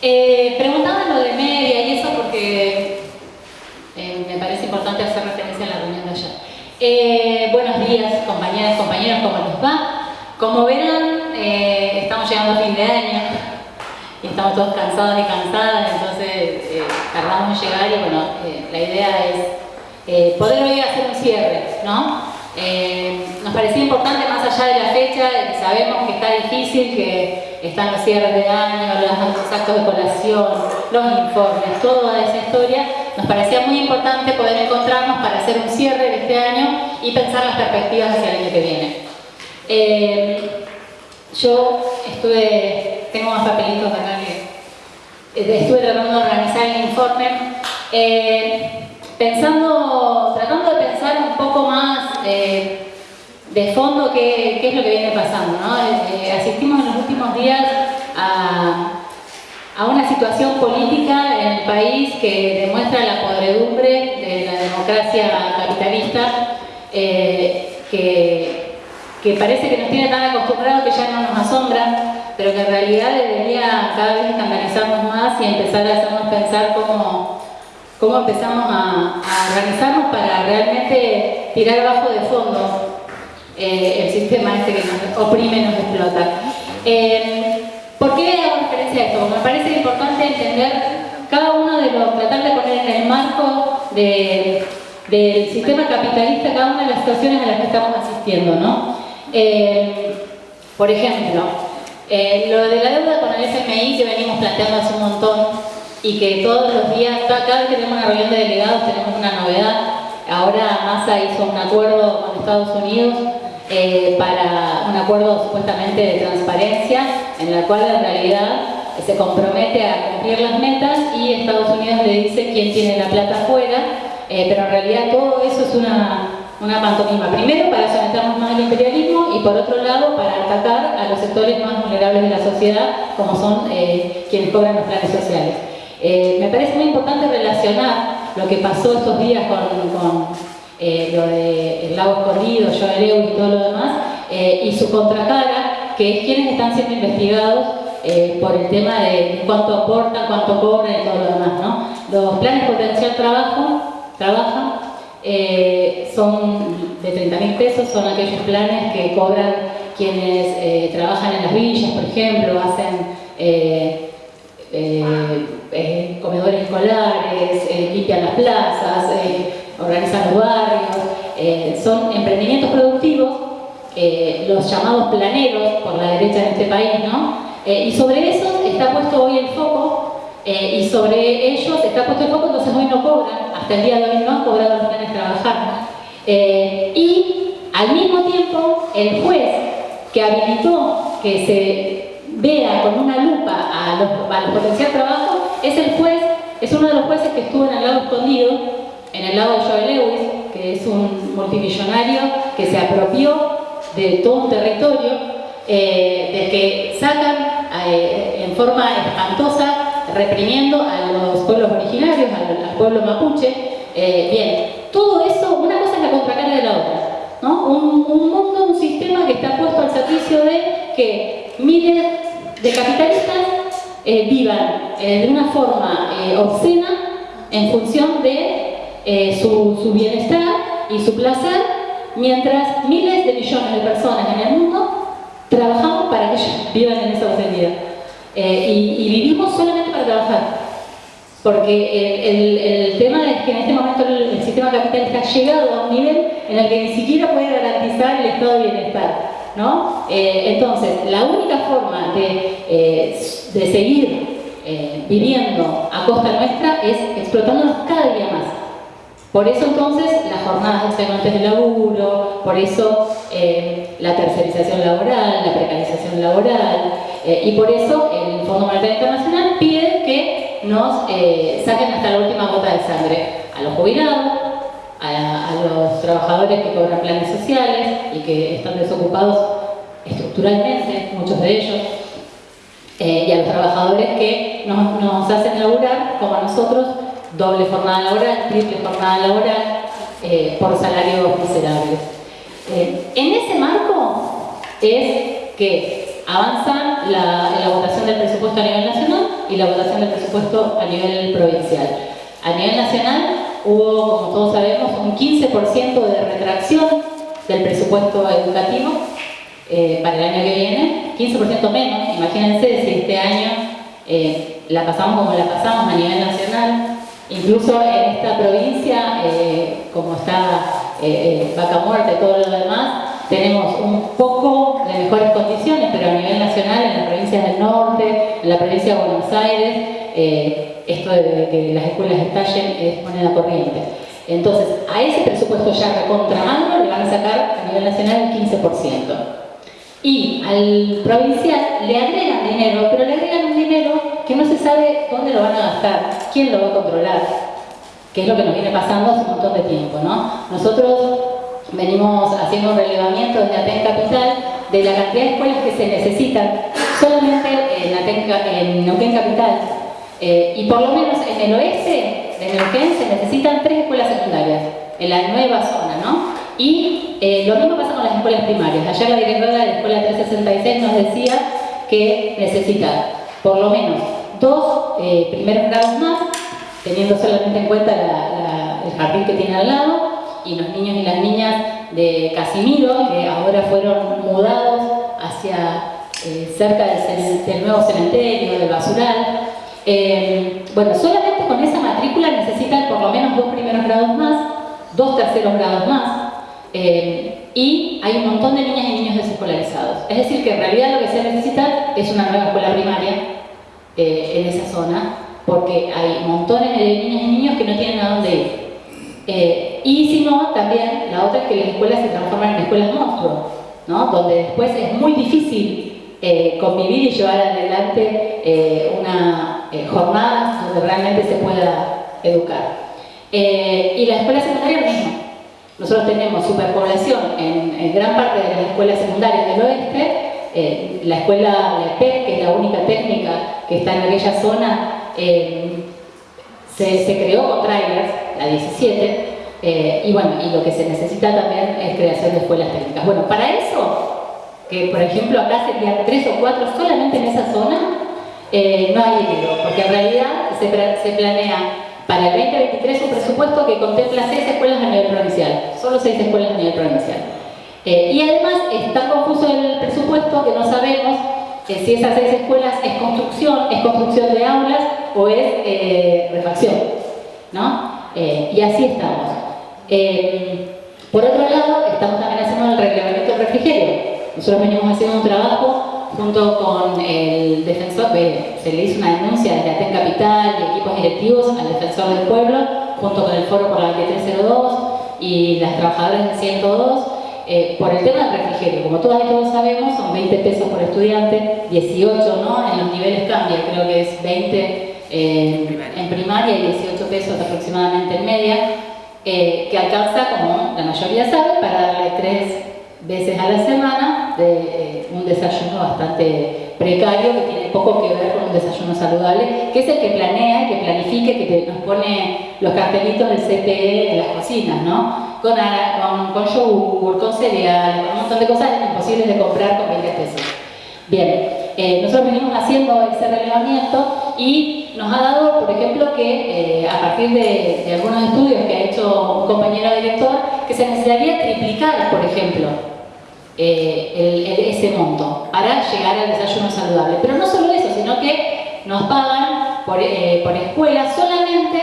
Eh, preguntaban lo de media y eso porque eh, me parece importante hacer referencia a la reunión de ayer. Eh, buenos días, compañeras, compañeros, ¿cómo les va? Como verán, eh, estamos llegando a fin de año y estamos todos cansados y cansadas, entonces tardamos en llegar y bueno, la idea es poder hoy hacer un cierre, ¿no? Nos parecía importante más allá de la fecha, que sabemos que está difícil, que están los cierres de año, los actos de colación, los informes, toda esa historia, nos parecía muy importante poder encontrarnos para hacer un cierre de este año y pensar las perspectivas hacia el año que viene. Eh, yo estuve, tengo más papelitos acá que eh, estuve tratando de organizar el informe, eh, pensando, tratando de pensar un poco más de fondo qué, es lo que viene pasando. ¿no? Eh, asistimos en los últimos días a, una situación política en el país que demuestra la podredumbre de la democracia capitalista eh, que, que, parece que nos tiene tan acostumbrados que ya no nos asombra, pero que en realidad debería cada vez escandalizarnos más y empezar a hacernos pensar cómo, cómo empezamos a, organizarnos para realmente tirar abajo de fondo eh, el sistema este que nos oprime, nos explota. Eh, ¿Por qué hago referencia a esto? Me parece importante entender cada uno de los, tratar de poner en el marco del sistema capitalista cada una de las situaciones a las que estamos asistiendo, ¿no? Eh, por ejemplo, lo de la deuda con el FMI que venimos planteando hace un montón y que todos los días, cada vez que tenemos una reunión de delegados tenemos una novedad. Ahora Massa hizo un acuerdo con Estados Unidos eh, para un acuerdo supuestamente de transparencia, en la cual en realidad se compromete a cumplir las metas y Estados Unidos le dice quién tiene la plata afuera, eh, pero en realidad todo eso es una, una pantomima. Primero para someternos más al imperialismo y por otro lado para atacar a los sectores más vulnerables de la sociedad, como son eh, quienes cobran los planes sociales. Me parece muy importante relacionar lo que pasó estos días con eh, lo del lago escondido, Joe Lewis y todo lo demás, eh, y su contracara, que es quienes están siendo investigados eh, por el tema de cuánto aportan, cuánto cobran y todo lo demás. ¿no? Los planes potencial trabajo, trabaja, son de 30 mil pesos, son aquellos planes que cobran quienes trabajan en las villas, por ejemplo, hacen comedores escolares, limpian las plazas, organizan los barrios, eh, son emprendimientos productivos, eh, los llamados planeros por la derecha en este país, ¿no? Eh, y sobre eso está puesto hoy el foco y sobre ellos está puesto el foco, entonces hoy no cobran, hasta el día de hoy no han cobrado los planes trabajar. y al mismo tiempo, el juez que habilitó que se vea con una lupa a los, a los potencial trabajo es el juez, es uno de los jueces que estuvo en el lado escondido en el lado de Joe Lewis, que es un multimillonario que se apropió de todo un territorio, eh, del que sacan eh, en forma espantosa, reprimiendo a los pueblos originarios, al, pueblo mapuche. Eh, bien, todo eso, una cosa es la contracara de la otra. ¿no? Un, un, mundo, un sistema que está puesto al servicio de que miles de capitalistas vivan de una forma obscena en función de eh, su, bienestar y su placer, mientras miles de millones de personas en el mundo trabajamos para que ellos vivan en esa austeridad. Eh, y, vivimos solamente para trabajar. Porque el, tema es que en este momento el, sistema capitalista ha llegado a un nivel en el que ni siquiera puede garantizar el estado de bienestar. ¿No? Eh, entonces, la única forma de, de seguir viviendo a costa nuestra es explotándonos cada día más. Por eso entonces las jornadas extenuantes de laburo, por eso eh, la tercerización laboral, la precarización laboral, eh, y por eso el Fondo Monetario Internacional pide que nos eh, saquen hasta la última gota de sangre a los jubilados, a, los trabajadores que cobran planes sociales y que están desocupados estructuralmente, muchos de ellos, y a los trabajadores que nos, nos hacen laburar, como a nosotros, doble jornada laboral, triple jornada laboral, eh, por salarios miserables. Eh, en ese marco es que avanza la, la, votación del presupuesto a nivel nacional, y la votación del presupuesto a nivel provincial. A nivel nacional hubo, como todos sabemos, un 15% de retracción del presupuesto educativo eh, para el año que viene, 15% menos, imagínense si este año eh, la pasamos como la pasamos a nivel nacional, incluso en esta provincia, eh, como está Vaca Muerta y todo lo demás, tenemos un poco de mejores condiciones, pero a nivel nacional, en las provincias del norte, en la provincia de Buenos Aires, esto de que las escuelas estallen es moneda corriente. Entonces, a ese presupuesto ya recontra le van a sacar a nivel nacional el 15% y al provincial le agregan dinero, pero le agregan un dinero que no se sabe dónde lo van a gastar, quién lo va a controlar, que es lo que nos viene pasando hace un montón de tiempo. ¿no? Nosotros venimos haciendo un relevamiento desde Aten Capital de la cantidad de escuelas que se necesitan solamente en, Aten, en Neuquén Capital eh, y por lo menos en el oeste de Neuquén se necesitan tres escuelas secundarias, en la nueva zona, ¿no? Y eh, lo mismo pasa con las escuelas primarias. Ayer la directora de la Escuela 366 nos decía que necesita por lo menos dos eh, primeros grados más, teniendo solamente en cuenta el jardín que tiene al lado, y los niños y las niñas de Casimiro, que ahora fueron mudados hacia eh, cerca del, nuevo cementerio, del basural. bueno, solamente con esa matrícula necesitan por lo menos dos primeros grados más, dos terceros grados más, eh, y hay un montón de niñas y niños desescolarizados. Es decir, que en realidad lo que se necesita es una nueva escuela primaria eh, en esa zona, porque hay montones de niñas y niños que no tienen a dónde ir. Eh, y si no, también la otra es que las escuelas se transforman en escuelas monstruos, ¿no? donde después es muy difícil convivir y llevar adelante una jornada donde realmente se pueda educar. y la escuela secundaria mismo. Nosotros tenemos superpoblación en, gran parte de las escuelas secundarias del oeste, eh, la escuela de PEC, que es la única técnica que está en aquella zona, eh, se, creó con trailers, la 17, eh, y bueno, y lo que se necesita también es creación de escuelas técnicas. Bueno, para eso, que por ejemplo acá serían tres o cuatro solamente en esa zona, no hay dinero, porque en realidad se, planea para el 2023 un presupuesto que contempla seis escuelas a nivel provincial, solo seis escuelas a nivel provincial. Eh, y además es tan confuso el presupuesto que no sabemos eh, si esas seis escuelas es construcción, es construcción de aulas o es eh, refacción. ¿no? y así estamos. por otro lado, estamos también haciendo el reglamento del refrigerio. Nosotros venimos haciendo un trabajo junto con el defensor, se le hizo una denuncia desde Aten Capital y equipos directivos al defensor del pueblo, junto con el foro por la 2302 y las trabajadoras del 102, eh, por el tema del refrigerio. Como todas y todos sabemos, son 20 pesos por estudiante, 18 ¿no? en los niveles cambia, creo que es 20 eh, en primaria y 18 pesos aproximadamente en media, eh, que alcanza, como la mayoría sabe, para darle tres veces a la semana de eh, un desayuno bastante precario que tiene poco que ver con un desayuno saludable, que es el que planea, que planifique, que nos pone los cartelitos del CPE en las cocinas, ¿no? Con, con, con yogur, con cereal, un montón de cosas imposibles de comprar con 20 pesos. Bien, eh, nosotros venimos haciendo ese relevamiento y nos ha dado, por ejemplo, que eh, a partir de, algunos estudios que ha hecho un compañero director, que se necesitaría triplicar, por ejemplo, eh, ese monto para llegar al desayuno saludable. Pero no solo eso, sino que nos pagan por, eh, escuela solamente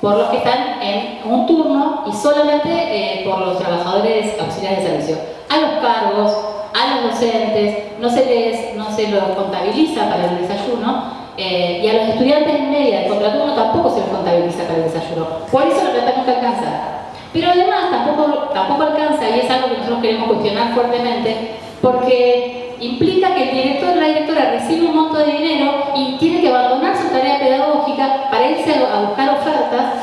por los que están en un turno y solamente por los trabajadores auxiliares de servicio. A los cargos, a los docentes, no se les no se los contabiliza para el desayuno y a los estudiantes en media de contraturno tampoco se los contabiliza para el desayuno. Por eso lo tratamos que alcanzar. Pero además tampoco, tampoco alcanza, y es algo que nosotros queremos cuestionar fuertemente, porque implica que el director o la directora recibe un monto de dinero y tiene que abandonar su tarea pedagógica para irse a buscar ofertas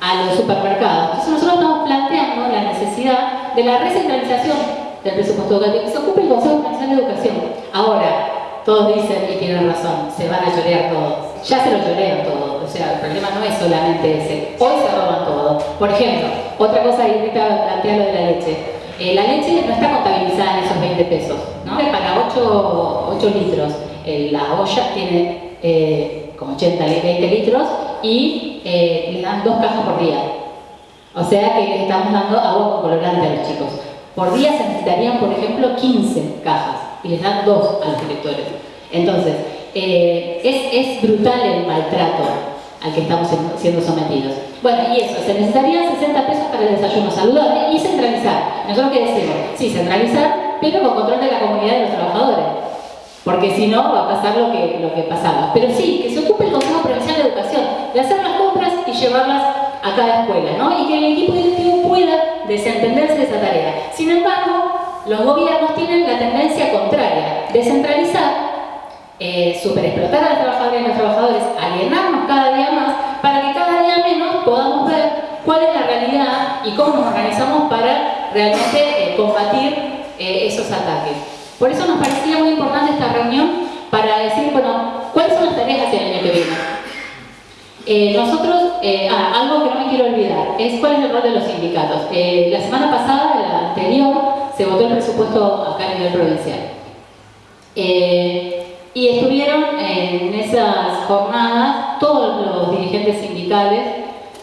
a los supermercados. Entonces nosotros estamos planteando la necesidad de la recentralización del presupuesto educativo, que se ocupe el Consejo Nacional de Educación. Ahora, todos dicen, y tienen razón, se van a llorear todos. Ya se lo llorean todos, o sea, el problema no es solamente ese. Hoy se roban todo. Por ejemplo, otra cosa que ahorita plantea lo de la leche. Eh, la leche no está contabilizada en esos 20 pesos, ¿no? Para 8, 8 litros. Eh, la olla tiene eh, como 80, 20 litros, y eh, les dan dos cajas por día. O sea que les estamos dando agua con colorante a los chicos. Por día se necesitarían, por ejemplo, 15 cajas y les dan dos a los directores. Entonces, eh, es, brutal el maltrato al que estamos siendo sometidos. Bueno, y eso, se necesitarían 60 pesos para el desayuno saludable y centralizar. Nosotros qué decimos, sí, centralizar, pero con control de la comunidad de los trabajadores. Porque si no, va a pasar lo que, lo que pasaba. Pero sí, que se ocupe el Consejo Provincial de Educación de hacer las compras y llevarlas a cada escuela, ¿no? Y que el equipo directivo pueda desentenderse de esa tarea. Sin embargo, los gobiernos tienen la tendencia contraria, descentralizar, eh, superexplotar a los trabajadores y los trabajadores, alienarnos cada día más, para que cada día menos podamos ver cuál es la realidad y cómo nos organizamos para realmente eh, combatir eh, esos ataques. Por eso nos parecía muy importante esta reunión para decir, bueno, ¿cuáles son las tareas hacia el año que viene? Eh, nosotros, eh, ah, algo que no me quiero olvidar, es cuál es el rol de los sindicatos. Eh, la semana pasada, la anterior, se votó el presupuesto acá a nivel provincial. y estuvieron en esas jornadas todos los dirigentes sindicales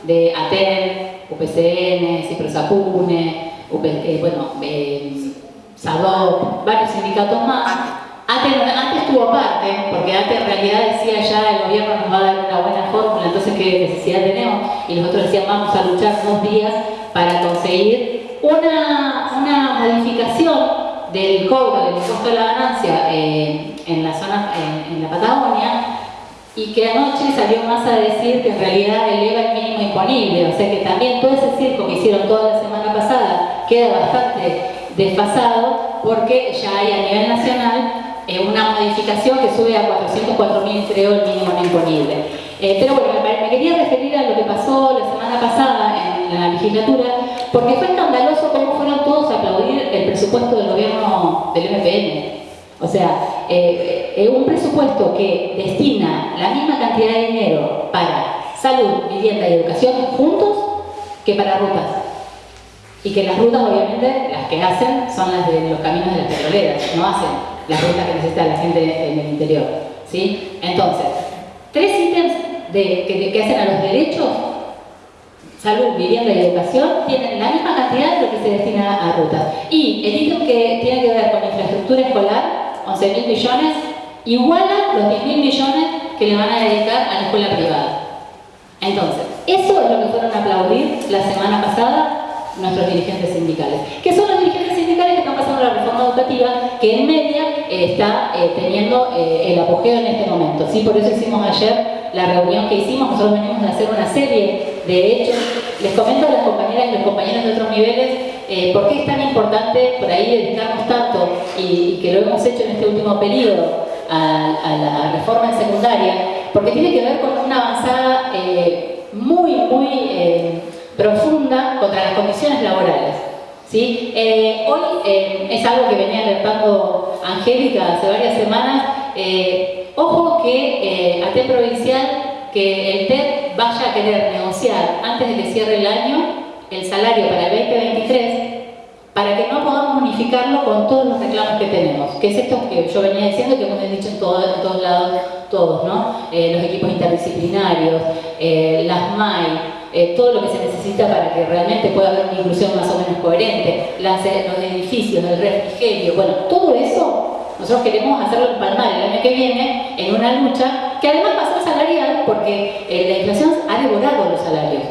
de ATEN, UPCN, CIPROSAPUNE, bueno, SADOP, varios sindicatos más, antes, estuvo aparte, porque antes en realidad decía ya el gobierno nos va a dar una buena fórmula, entonces qué necesidad tenemos, y nosotros decíamos vamos a luchar dos días para conseguir una, una modificación del cobro del impuesto de la ganancia eh, en la zona, en, la Patagonia, y que anoche salió más a decir que en realidad eleva el mínimo imponible, o sea que también todo ese circo que hicieron toda la semana pasada queda bastante desfasado porque ya hay a nivel nacional eh, una modificación que sube a 404.000, creo, el mínimo imponible. Eh, pero bueno, me, quería referir a lo que pasó la semana pasada en la legislatura, porque fue escandaloso cómo fueron todos a aplaudir el presupuesto del gobierno del MPN. O sea, eh, un presupuesto que destina la misma cantidad de dinero para salud, vivienda y educación juntos que para rutas. Y que las rutas, obviamente, las que hacen son las de los caminos de las petroleras, no hacen la ruta que necesita la gente en el interior. ¿sí? Entonces, tres ítems que, hacen a los derechos, salud, vivienda y educación, tienen la misma cantidad de lo que se destina a rutas. Y el ítem que tiene que ver con infraestructura escolar, 11.000 millones, iguala los 10.000 millones que le van a dedicar a la escuela privada. Entonces, eso es lo que fueron a aplaudir la semana pasada nuestros dirigentes sindicales. ¿Qué son los dirigentes sindicales que están pasando la reforma educativa que en media eh, está eh, teniendo eh, el apogeo en este momento? ¿sí? Por eso hicimos ayer la reunión que hicimos, nosotros venimos a hacer una serie de hechos. Les comento a las compañeras y los compañeros de otros niveles por qué es tan importante por ahí dedicarnos tanto y, que lo hemos hecho en este último periodo a, la reforma en secundaria, porque tiene que ver con una avanzada muy, muy profunda contra las condiciones laborales. ¿sí? Eh, hoy eh, es algo que venía alertando Angélica hace varias semanas. Eh, ojo que a TED provincial, que el TED vaya a querer negociar antes de que cierre el año el salario para el 2023 para que no podamos unificarlo con todos los reclamos que tenemos, que es esto que yo venía diciendo que hemos dicho en, todos lados todos, ¿no? los equipos interdisciplinarios, las MAI, eh, todo lo que se necesita para que realmente pueda haber una inclusión más o menos coherente, los edificios, el refrigerio, bueno, todo eso nosotros queremos hacerlo en Palmar el año que viene en una lucha que además va a ser salarial porque eh, la inflación ha devorado los salarios.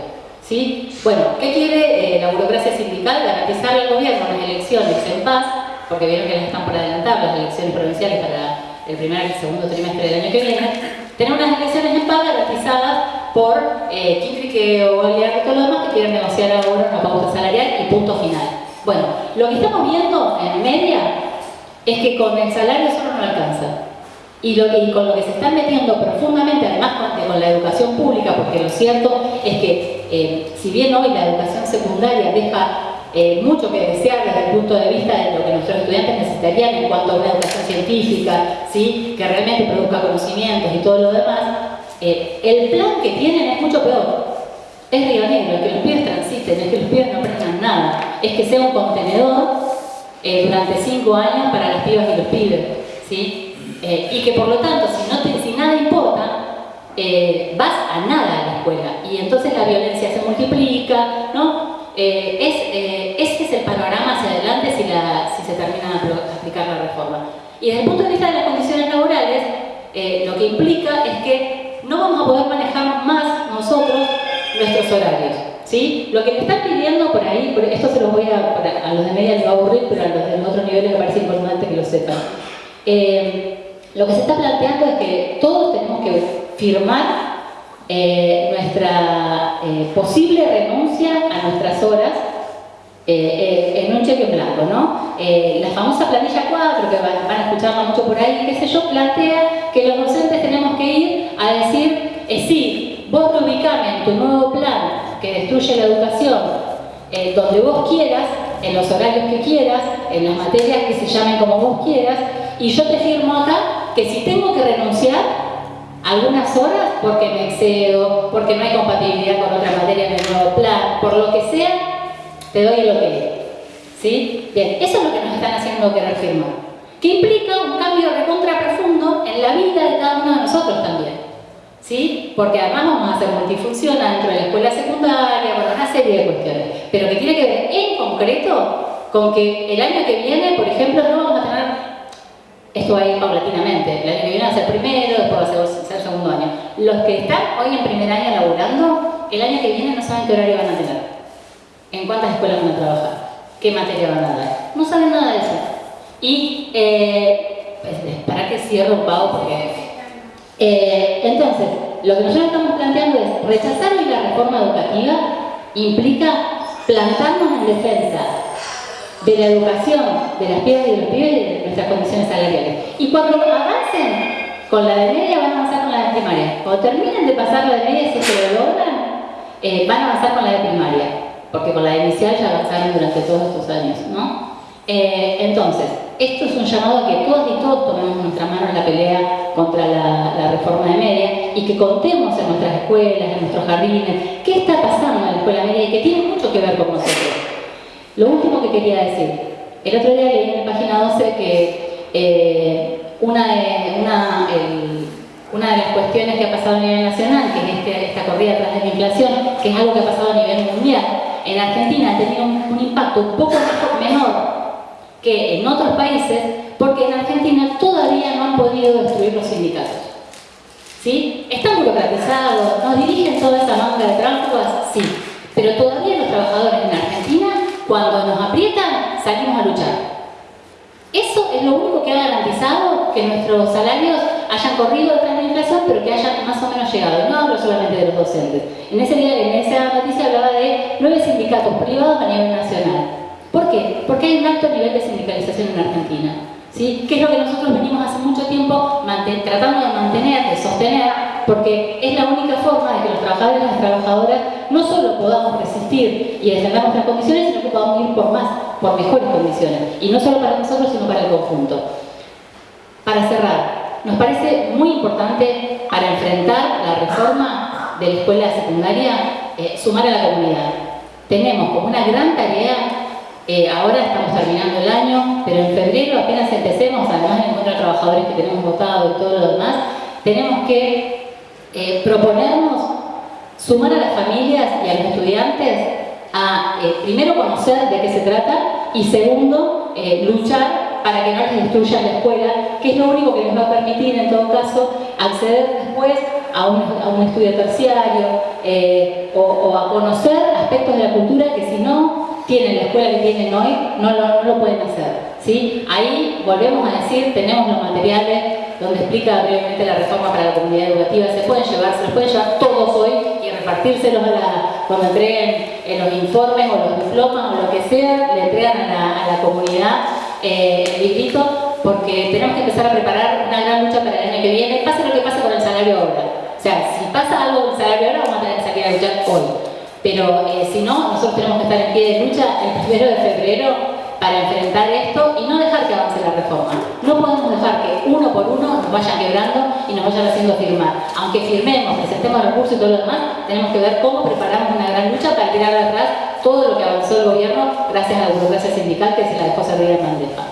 ¿sí? Bueno, ¿qué quiere eh, la burocracia sindical? Garantizar al gobierno las elecciones en paz, porque vieron que las están por adelantar, las elecciones provinciales para el primer y segundo trimestre del año que viene, tener unas elecciones en paz garantizadas por eh, o Olear y todo lo demás que quieren negociar ahora una pauta salarial y punto final. Bueno, lo que estamos viendo en media es que con el salario solo no alcanza. Y, lo y con lo que se están metiendo profundamente, además con, la educación pública, porque lo cierto es que eh, si bien hoy la educación secundaria deja eh, mucho que desear desde el punto de vista de lo que nuestros estudiantes necesitarían en cuanto a una educación científica, ¿sí? que realmente produzca conocimientos y todo lo demás, eh, el plan que tienen es mucho peor. Es Río Negro, que los pibes transiten, es que los pibes no aprendan nada. Es que sea un contenedor eh, durante cinco años para las pibas y los pibes. ¿sí? Eh, y que por lo tanto, si, no si nada importa, eh, vas a nada a la escuela y entonces la violencia se multiplica, ¿no? Es, ese es el panorama hacia adelante si, la, si se termina de aplicar la reforma. Y desde el punto de vista de las condiciones laborales, lo que implica es que no vamos a poder manejar más nosotros nuestros horarios. Lo que me están pidiendo por ahí, esto se lo voy a, a los de media les va a aburrir, pero a los de otros niveles me parece importante que lo sepan. lo que se está planteando es que todos tenemos que firmar eh, nuestra eh, posible renuncia a nuestras horas eh, en un cheque blanco, ¿no? la famosa planilla 4, que van, a escucharla mucho por ahí, qué sé yo, plantea que los docentes tenemos que ir a decir, sí, vos reubicame en tu nuevo plan que destruye la educación donde vos quieras, en los horarios que quieras, en las materias que se llamen como vos quieras, y yo te firmo acá que si tengo que renunciar, algunas horas porque me excedo, porque no hay compatibilidad con otra materia en el nuevo plan, por lo que sea, te doy el ok. ¿Sí? Bien, eso es lo que nos están haciendo querer firmar. Que implica un cambio recontra profundo en la vida de cada uno de nosotros también. ¿Sí? Porque además vamos a hacer multifunción dentro de la escuela secundaria, bueno, una serie de cuestiones. Pero que tiene que ver en concreto con que el año que viene, por ejemplo, no vamos a tener esto va a ir paulatinamente. El año que viene va a ser primero, después va a ser, segundo año. Los que están hoy en primer año laburando, el año que viene no saben qué horario van a tener. En cuántas escuelas van a trabajar. Qué materia van a dar. No saben nada de eso. Y, eh, pues, para que cierro un pago porque... Eh, entonces, lo que nosotros estamos planteando es rechazar hoy la reforma educativa implica plantarnos en defensa de la educación de las pibas y de los pibes y de nuestras condiciones salariales. Y cuando avancen con la de media, van a avanzar con la de primaria. Cuando terminen de pasar la de media, si se lo logran, eh, van a avanzar con la de primaria. Porque con la de inicial ya avanzaron durante todos estos años, ¿no? Eh, entonces, esto es un llamado a que todos y todos tomemos nuestra mano en la pelea contra la, reforma de media y que contemos en nuestras escuelas, en nuestros jardines, qué está pasando en la escuela media y que tiene mucho que ver con nosotros. Lo último que quería decir, el otro día leí en la página 12 que eh, una, de, una, una, de las cuestiones que ha pasado a nivel nacional, que es este, esta corrida tras de la inflación, que es algo que ha pasado a nivel mundial, en Argentina ha tenido un, impacto un poco menor que en otros países, porque en Argentina todavía no han podido destruir los sindicatos. ¿Sí? Están burocratizados, nos dirigen toda esa manga de tránsfugas, sí, pero todavía los trabajadores en Argentina cuando nos aprietan, salimos a luchar. Eso es lo único que ha garantizado que nuestros salarios hayan corrido detrás de la inflación, pero que hayan más o menos llegado. No hablo solamente de los docentes. En, ese día, en esa noticia hablaba de nueve sindicatos privados a nivel nacional. ¿Por qué? Porque hay un alto nivel de sindicalización en Argentina. ¿sí? Que es lo que nosotros venimos hace mucho tiempo tratando de mantener, de sostener, porque es la única forma de que los trabajadores y las trabajadoras no solo podamos resistir y defender nuestras condiciones, sino que podamos ir por más, por mejores condiciones. Y no solo para nosotros, sino para el conjunto. Para cerrar, nos parece muy importante para enfrentar la reforma de la escuela secundaria eh, sumar a la comunidad. Tenemos como una gran tarea, eh, ahora estamos terminando el año, pero en febrero apenas empecemos, además de encontrar trabajadores que tenemos votado y todo lo demás, tenemos que eh, proponernos sumar a las familias y a los estudiantes a, eh, primero, conocer de qué se trata y segundo, luchar para que no les destruyan la escuela, que es lo único que les va a permitir, en todo caso, acceder después a un, estudio terciario o, a conocer aspectos de la cultura que si no tienen la escuela que tienen hoy, no lo, no lo pueden hacer. ¿sí? Ahí volvemos a decir, tenemos los materiales donde explica brevemente la reforma para la comunidad educativa, se pueden llevar, se los pueden llevar todos hoy y repartírselos a la, cuando entreguen en los informes o los diplomas o lo que sea, le entregan a la, comunidad eh, el porque tenemos que empezar a preparar una gran lucha para el año que viene, pase lo que pase con el salario ahora. O sea, si pasa algo con el salario ahora, vamos a tener que salir a luchar hoy. Pero eh, si no, nosotros tenemos que estar en pie de lucha el primero de febrero para enfrentar esto y no dejar que avance la reforma. No podemos dejar que uno por uno nos vayan quebrando y nos vayan haciendo firmar. Aunque firmemos, presentemos recursos y todo lo demás, tenemos que ver cómo preparamos una gran lucha para tirar atrás todo lo que avanzó el gobierno gracias a la burocracia sindical que se la dejó servir en bandeja.